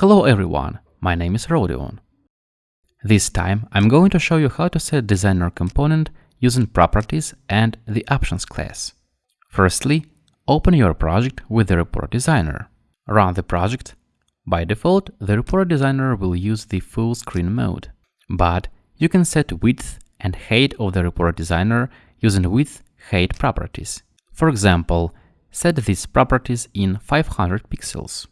Hello everyone, my name is Rodion. This time I'm going to show you how to set designer component using properties and the options class. Firstly, open your project with the report designer. Run the project. By default, the report designer will use the full screen mode, but you can set width and height of the report designer using width height properties. For example, set these properties in 500 pixels.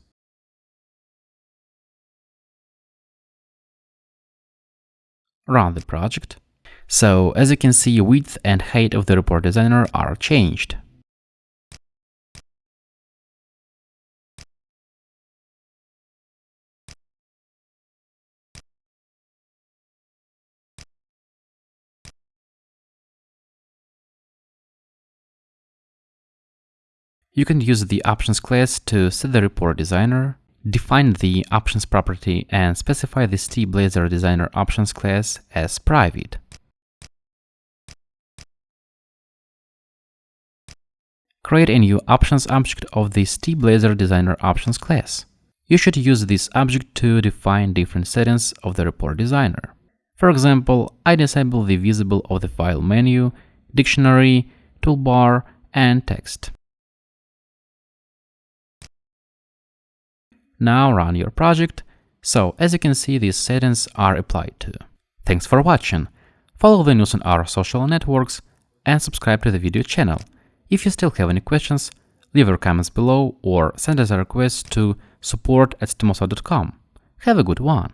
Run the project. So, as you can see, width and height of the report designer are changed. You can use the options class to set the report designer, Define the options property and specify the STBlazor Designer options class as private. Create a new options object of the STBlazor Designer options class. You should use this object to define different settings of the report designer. For example, I disable the visible of the file menu, dictionary, toolbar, and text. Now run your project. So as you can see, these settings are applied to. Thanks for watching. Follow the news on our social networks and subscribe to the video channel. If you still have any questions, leave your comments below or send us a request to support at Have a good one!